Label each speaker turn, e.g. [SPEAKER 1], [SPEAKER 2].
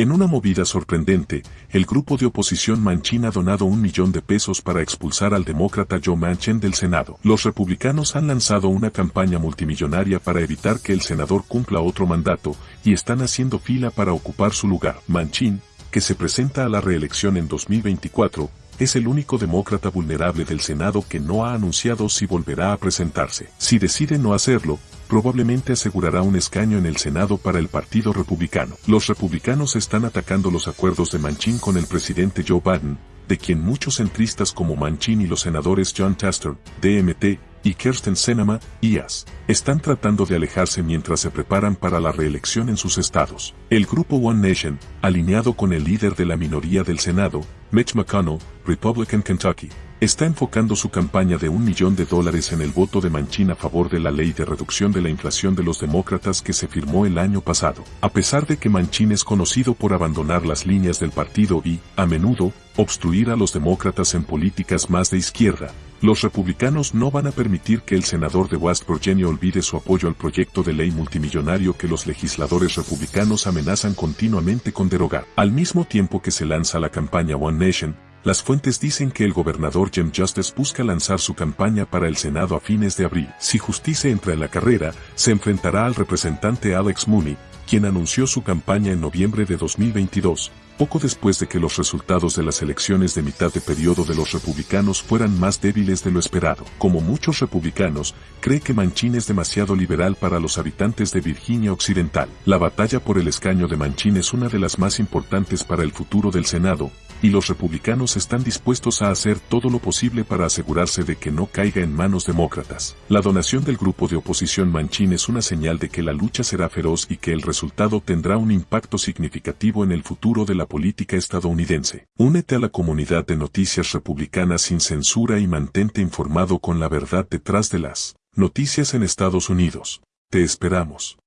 [SPEAKER 1] En una movida sorprendente, el grupo de oposición Manchin ha donado un millón de pesos para expulsar al demócrata Joe Manchin del Senado. Los republicanos han lanzado una campaña multimillonaria para evitar que el senador cumpla otro mandato y están haciendo fila para ocupar su lugar. Manchin, que se presenta a la reelección en 2024, es el único demócrata vulnerable del Senado que no ha anunciado si volverá a presentarse. Si decide no hacerlo, probablemente asegurará un escaño en el Senado para el Partido Republicano. Los republicanos están atacando los acuerdos de Manchin con el presidente Joe Biden, de quien muchos centristas como Manchin y los senadores John Tester, DMT, y Kirsten Sinema, IAS, están tratando de alejarse mientras se preparan para la reelección en sus estados. El grupo One Nation, alineado con el líder de la minoría del Senado, Mitch McConnell, Republican Kentucky, está enfocando su campaña de un millón de dólares en el voto de Manchin a favor de la ley de reducción de la inflación de los demócratas que se firmó el año pasado. A pesar de que Manchin es conocido por abandonar las líneas del partido y, a menudo, obstruir a los demócratas en políticas más de izquierda, los republicanos no van a permitir que el senador de West Virginia olvide su apoyo al proyecto de ley multimillonario que los legisladores republicanos amenazan continuamente con derogar. Al mismo tiempo que se lanza la campaña One Nation, las fuentes dicen que el gobernador Jim Justice busca lanzar su campaña para el Senado a fines de abril. Si Justice entra en la carrera, se enfrentará al representante Alex Mooney, quien anunció su campaña en noviembre de 2022, poco después de que los resultados de las elecciones de mitad de periodo de los republicanos fueran más débiles de lo esperado. Como muchos republicanos, cree que Manchin es demasiado liberal para los habitantes de Virginia Occidental. La batalla por el escaño de Manchin es una de las más importantes para el futuro del Senado, y los republicanos están dispuestos a hacer todo lo posible para asegurarse de que no caiga en manos demócratas. La donación del grupo de oposición Manchin es una señal de que la lucha será feroz y que el resultado tendrá un impacto significativo en el futuro de la política estadounidense. Únete a la comunidad de noticias republicanas sin censura y mantente informado con la verdad detrás de las noticias en Estados Unidos. Te esperamos.